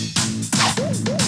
Woo!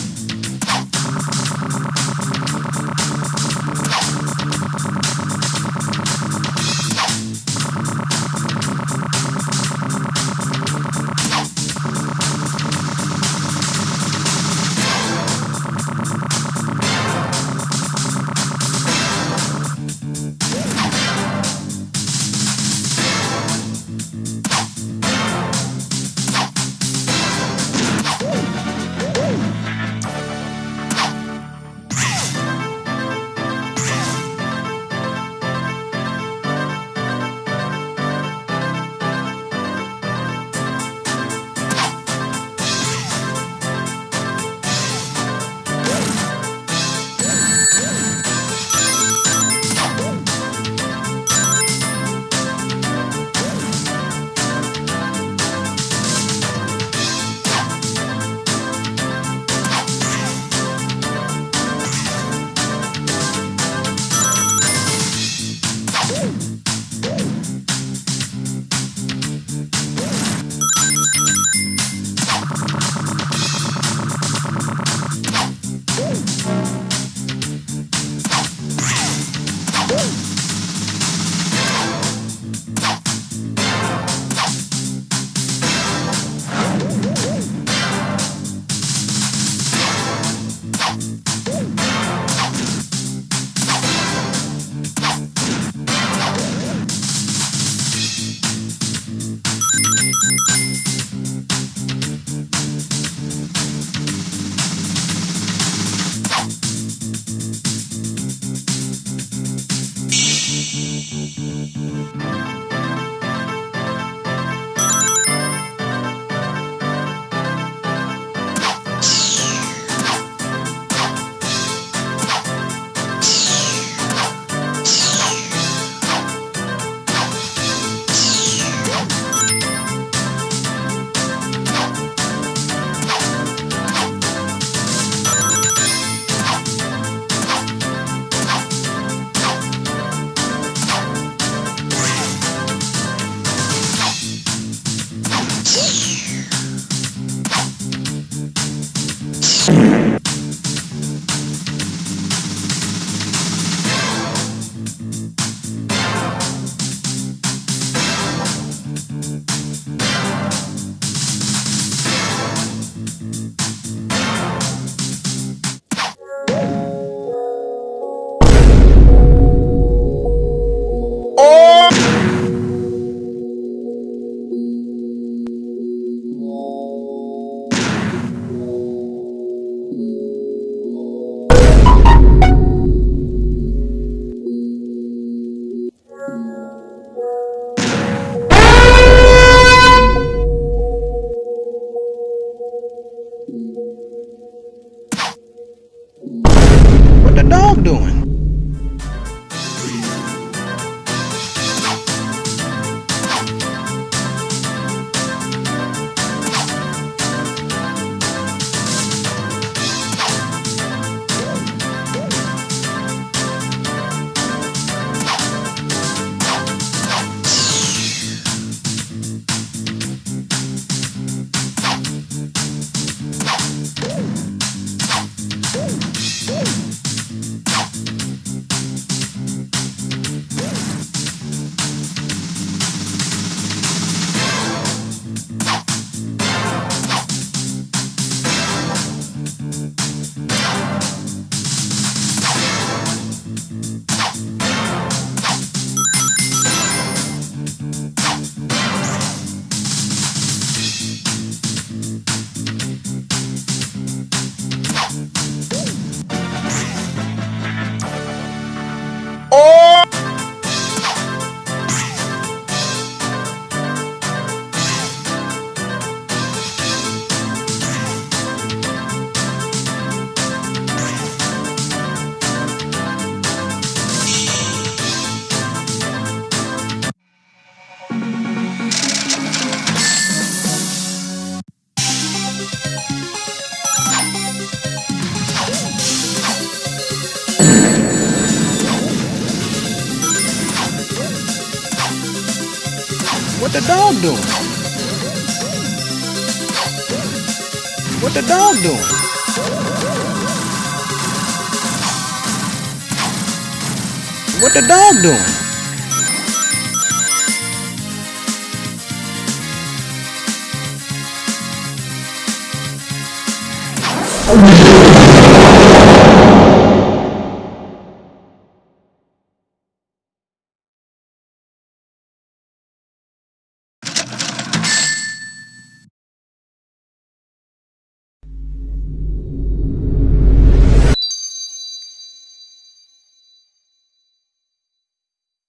dog doing? What the dog doing? What the dog doing? What the dog doing? Oh,